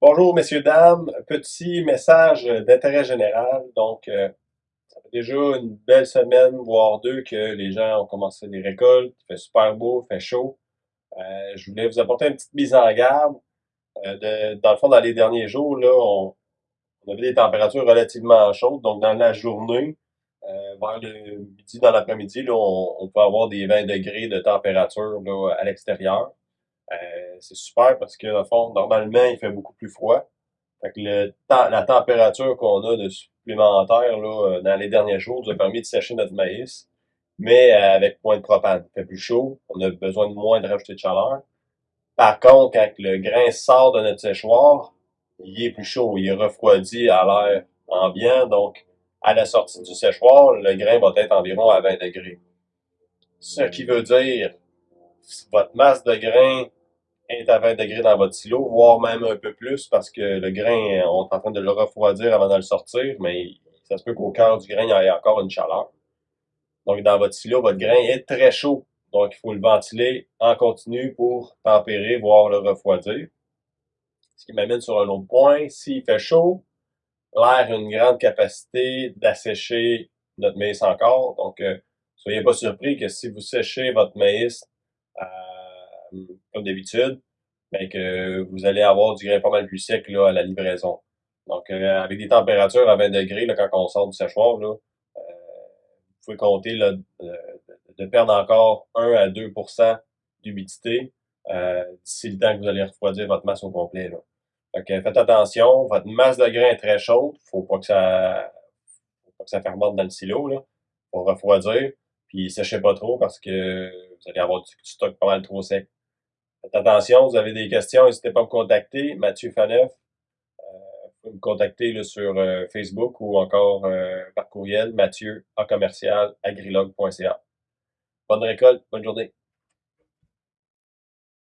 Bonjour, messieurs, dames. Petit message d'intérêt général. Donc, euh, ça fait déjà une belle semaine, voire deux, que les gens ont commencé les récoltes. Il fait super beau, il fait chaud. Euh, je voulais vous apporter une petite mise en garde. Euh, de, dans le fond, dans les derniers jours, là, on, avait des températures relativement chaudes. Donc, dans la journée, vers le midi, dans l'après-midi, on, on, peut avoir des 20 degrés de température là, à l'extérieur. Euh, c'est super parce que, fond, normalement, il fait beaucoup plus froid. Fait que le la température qu'on a de supplémentaire là, euh, dans les derniers jours nous a permis de sécher notre maïs, mais euh, avec moins de propane. Il fait plus chaud, on a besoin de moins de rajouter de chaleur. Par contre, quand le grain sort de notre séchoir, il est plus chaud, il est refroidi à l'air ambiant, donc à la sortie du séchoir, le grain va être environ à 20 degrés. Ce qui veut dire votre masse de grain est à 20 degrés dans votre silo, voire même un peu plus parce que le grain, on est en train de le refroidir avant de le sortir, mais ça se peut qu'au cœur du grain, il y ait encore une chaleur. Donc, dans votre silo, votre grain est très chaud. Donc, il faut le ventiler en continu pour tempérer, voire le refroidir. Ce qui m'amène sur un autre point. S'il fait chaud, l'air a une grande capacité d'assécher notre maïs encore. Donc, euh, soyez pas surpris que si vous séchez votre maïs comme d'habitude, mais que vous allez avoir du grain pas mal plus sec là, à la livraison. Donc, euh, avec des températures à 20 degrés, là, quand on sort du séchoir, là, euh, vous pouvez compter là, de, perdre encore 1 à 2% d'humidité euh, d'ici le temps que vous allez refroidir votre masse au complet. Là. Faites attention, votre masse de grain est très chaude, faut pas que ça faut pas que ça fermente dans le silo, là, pour refroidir, puis séchez pas trop parce que vous allez avoir du stock pas mal trop sec. Faites attention, vous avez des questions, n'hésitez pas à me contacter. Mathieu Faneuf, euh, vous pouvez me contacter sur euh, Facebook ou encore euh, par courriel, mathieu à. Bonne récolte, bonne journée.